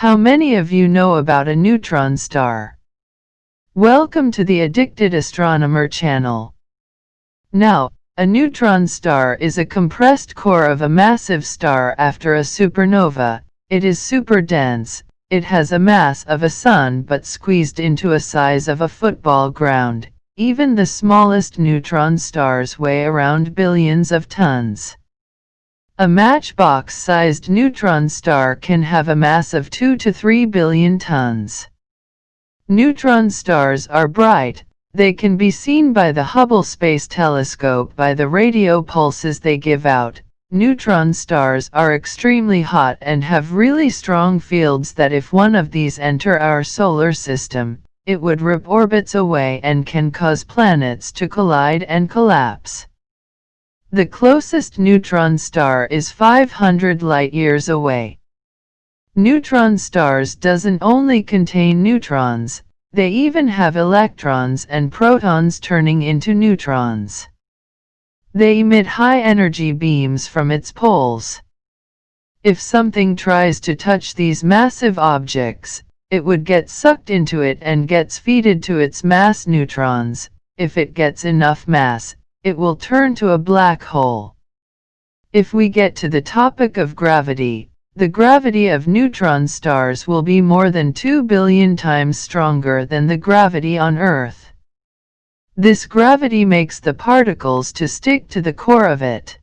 How many of you know about a neutron star? Welcome to the Addicted Astronomer channel. Now, a neutron star is a compressed core of a massive star after a supernova. It is super dense, it has a mass of a sun but squeezed into a size of a football ground. Even the smallest neutron stars weigh around billions of tons. A matchbox-sized neutron star can have a mass of 2 to 3 billion tons. Neutron stars are bright, they can be seen by the Hubble Space Telescope by the radio pulses they give out, Neutron stars are extremely hot and have really strong fields that if one of these enter our solar system, it would rip orbits away and can cause planets to collide and collapse. The closest neutron star is 500 light-years away. Neutron stars doesn't only contain neutrons, they even have electrons and protons turning into neutrons. They emit high-energy beams from its poles. If something tries to touch these massive objects, it would get sucked into it and gets feeded to its mass neutrons. If it gets enough mass, it will turn to a black hole. If we get to the topic of gravity, the gravity of neutron stars will be more than 2 billion times stronger than the gravity on Earth. This gravity makes the particles to stick to the core of it.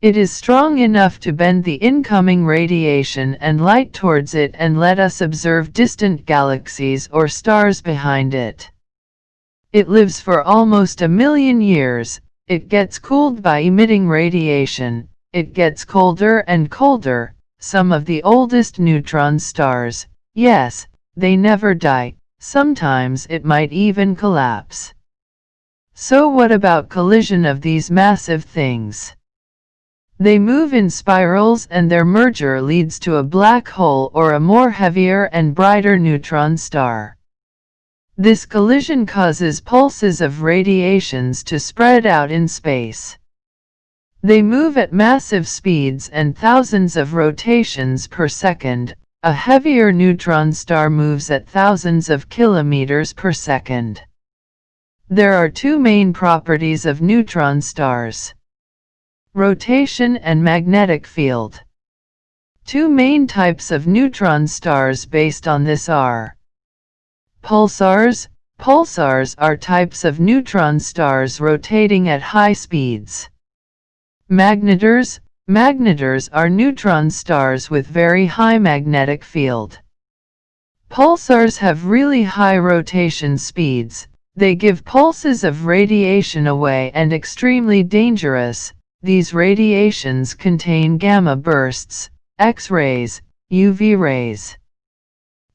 It is strong enough to bend the incoming radiation and light towards it and let us observe distant galaxies or stars behind it. It lives for almost a million years, it gets cooled by emitting radiation, it gets colder and colder, some of the oldest neutron stars, yes, they never die, sometimes it might even collapse. So what about collision of these massive things? They move in spirals and their merger leads to a black hole or a more heavier and brighter neutron star. This collision causes pulses of radiations to spread out in space. They move at massive speeds and thousands of rotations per second. A heavier neutron star moves at thousands of kilometers per second. There are two main properties of neutron stars. Rotation and magnetic field. Two main types of neutron stars based on this are Pulsars. Pulsars are types of neutron stars rotating at high speeds. Magnetars. Magnetars are neutron stars with very high magnetic field. Pulsars have really high rotation speeds, they give pulses of radiation away and extremely dangerous. These radiations contain gamma bursts, X-rays, UV rays.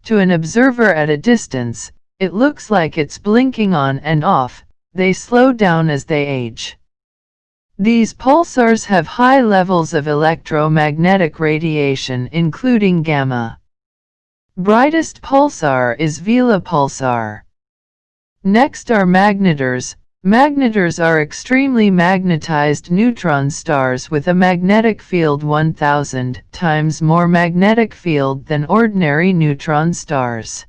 To an observer at a distance, it looks like it's blinking on and off, they slow down as they age. These pulsars have high levels of electromagnetic radiation including gamma. Brightest pulsar is Vela pulsar. Next are magnetars. Magnetars are extremely magnetized neutron stars with a magnetic field 1000 times more magnetic field than ordinary neutron stars.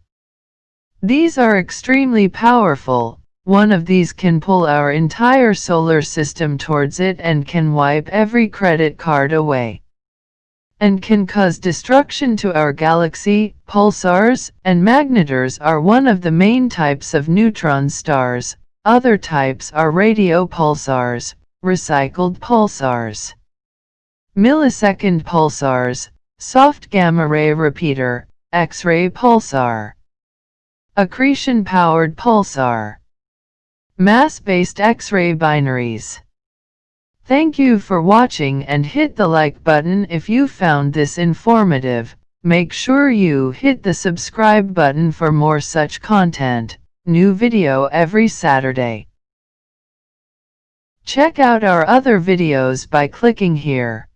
These are extremely powerful, one of these can pull our entire solar system towards it and can wipe every credit card away and can cause destruction to our galaxy. Pulsars and magnetars are one of the main types of neutron stars. Other types are radio pulsars, recycled pulsars, millisecond pulsars, soft gamma ray repeater, X-ray pulsar, accretion-powered pulsar, mass-based X-ray binaries. Thank you for watching and hit the like button if you found this informative. Make sure you hit the subscribe button for more such content. New video every Saturday. Check out our other videos by clicking here.